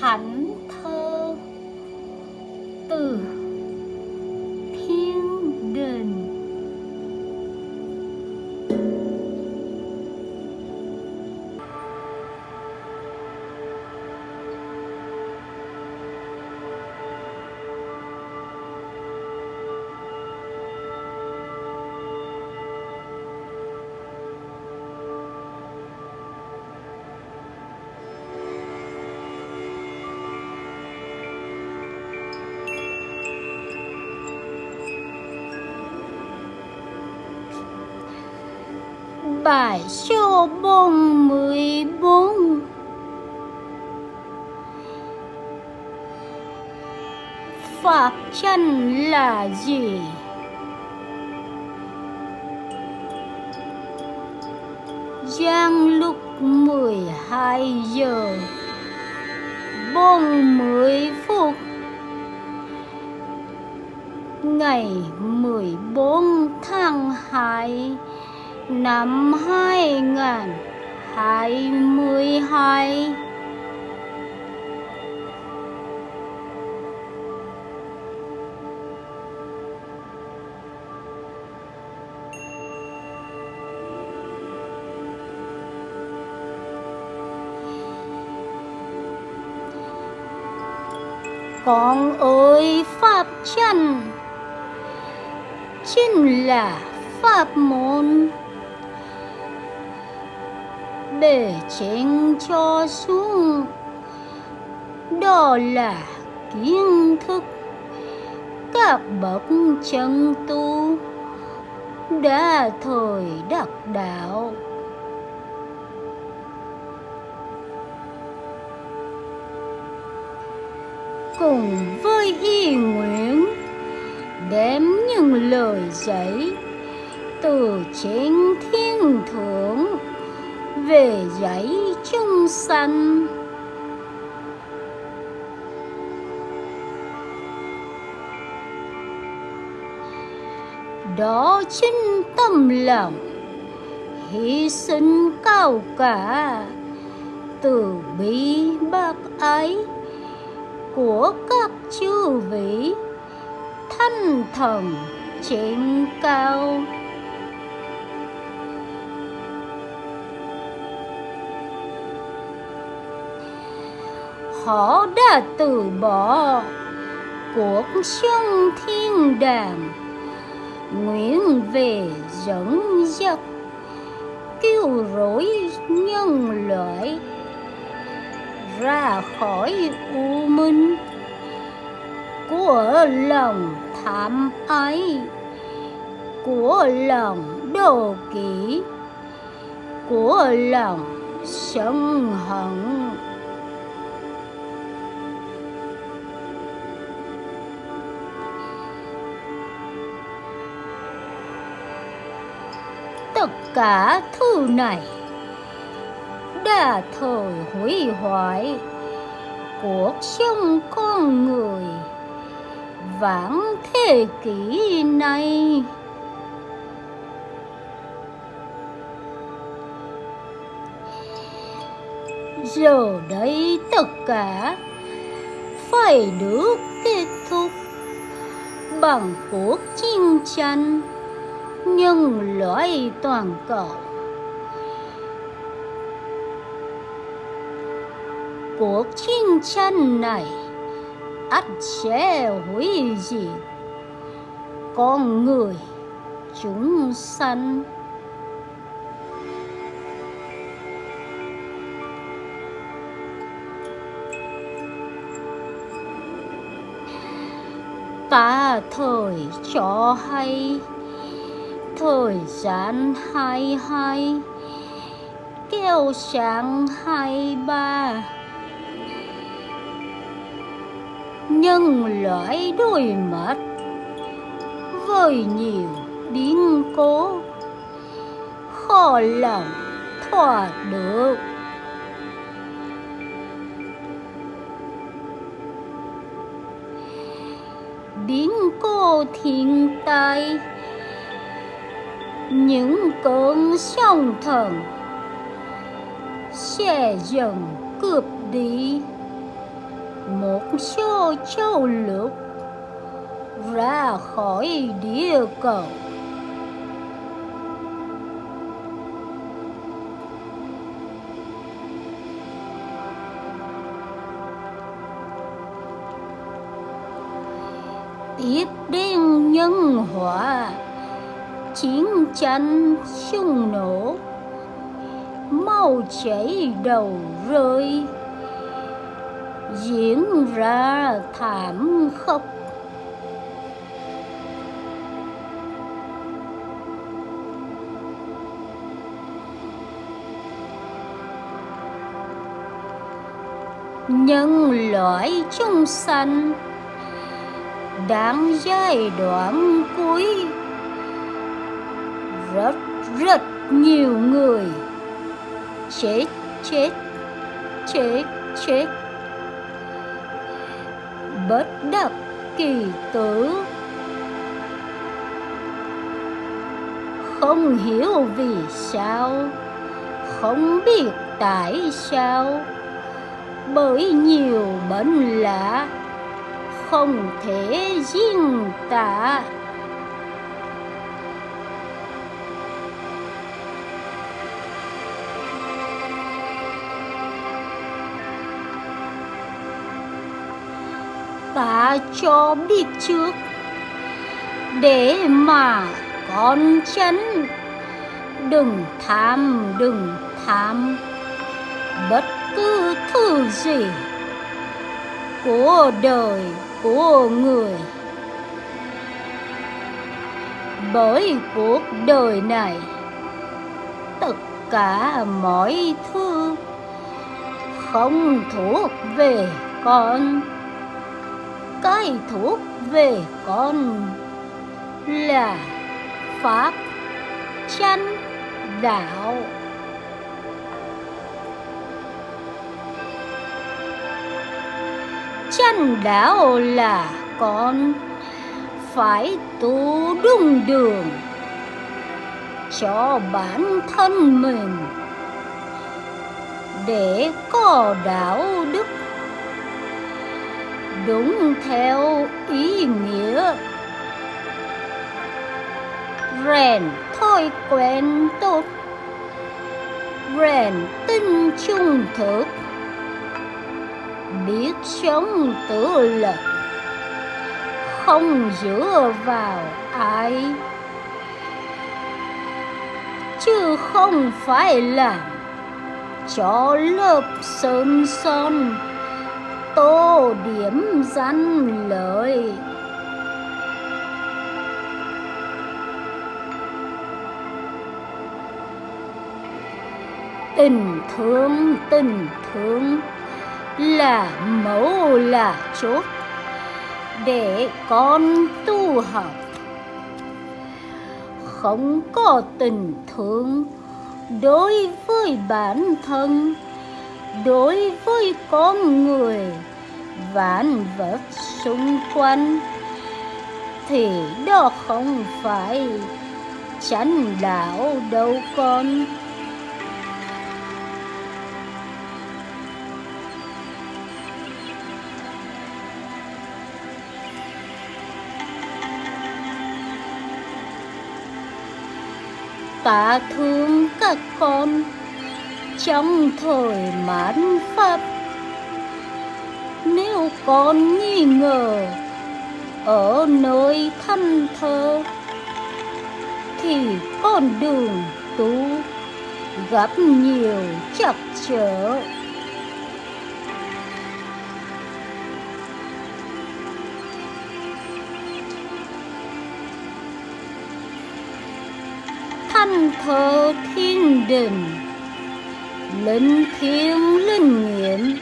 恨透的 bài số bốn mười bốn. Pháp chân là gì? Giang lúc mười hai giờ bốn mươi phút. Ngày mười bốn tháng hai năm hai ngàn hai mươi hai. Con ơi pháp chân chính là pháp môn bề trên cho xuống. Đó là kiến thức. Các bậc chân tu đã thời đắc đạo. Cùng với y nguyện, đem những lời dạy từ trên thiên thượng về dạy chung sanh đó chính tâm lòng, hy sinh cao cả. Từ bi bác ái của các chư vị, thanh thần trên cao. Họ đã từ bỏ. Cuộc sống thiên đàng nguyện về dẫn dắt, cứu rỗi nhân loại, ra khỏi u minh của lòng tham ái, của lòng đồ kỷ của lòng sân hận. Tất cả thứ này. Đã thời hủy hoại cuộc sống con người vãng thế kỷ này. Giờ đây tất cả phải được kết thúc bằng cuộc chiến tranh nhưng lỗi toàn cầu. Cuộc chiến tranh này ắt sẽ hủy diệt con người chúng sanh. Ta thời cho hay thời gian hai hai, kéo sáng hai ba. Nhân loại đôi mắt với nhiều biến cố, khó lòng thỏa được. Biến cố thiên tai những cơn sóng thần. Sẽ dần cướp đi một số châu lục ra khỏi địa cầu. Tiếp đến nhân họa chiến tranh xung nổ. Máu chảy đầu rơi. Diễn ra thảm khốc. Nhân loại chúng sanh, đang giai đoạn cuối rất rất nhiều người. Chết chết chết chết. Bất đắc kỳ tử. Không hiểu vì sao, không biết tại sao. Bởi nhiều bệnh lạ, không thể riêng tả. Cho biết trước. Để mà con chấn, đừng tham đừng tham. Bất cứ thứ gì của đời của người. Bởi cuộc đời này, tất cả mọi thứ không thuộc về con cái thuốc về con. Là pháp chánh đạo. Chánh đạo là con phải tu đúng đường cho bản thân mình để có đạo đức đúng theo ý nghĩa. Rèn thói quen tốt. Rèn tinh trung thực. Biết sống tự lực không dựa vào ai. Chứ không phải là cho lớp sơn son tô điểm danh lợi. Tình thương tình thương là mẫu là chốt để con tu học. Không có tình thương đối với bản thân đối với con người, vạn vật xung quanh, thì đó không phải chánh đạo đâu con. Tạ thương các con trong thời mãn pháp. Nếu con nghi ngờ, ở nơi thân thơ thì con đường tu gặp nhiều chập chở. Thanh thơ thiên đình linh thiêng linh nghiệm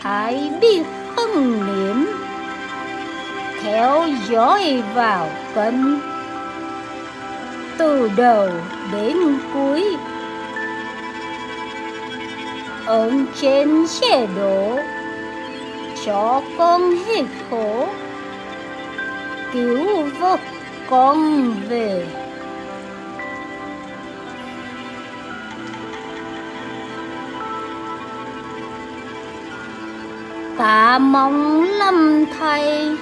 hãy biết hân niệm? Theo dõi vào kênh từ đầu đến cuối. Ơn trên sẽ đổ. Cho con hết khổ. Cứu vớt con về. Tạ mong lâm thầy.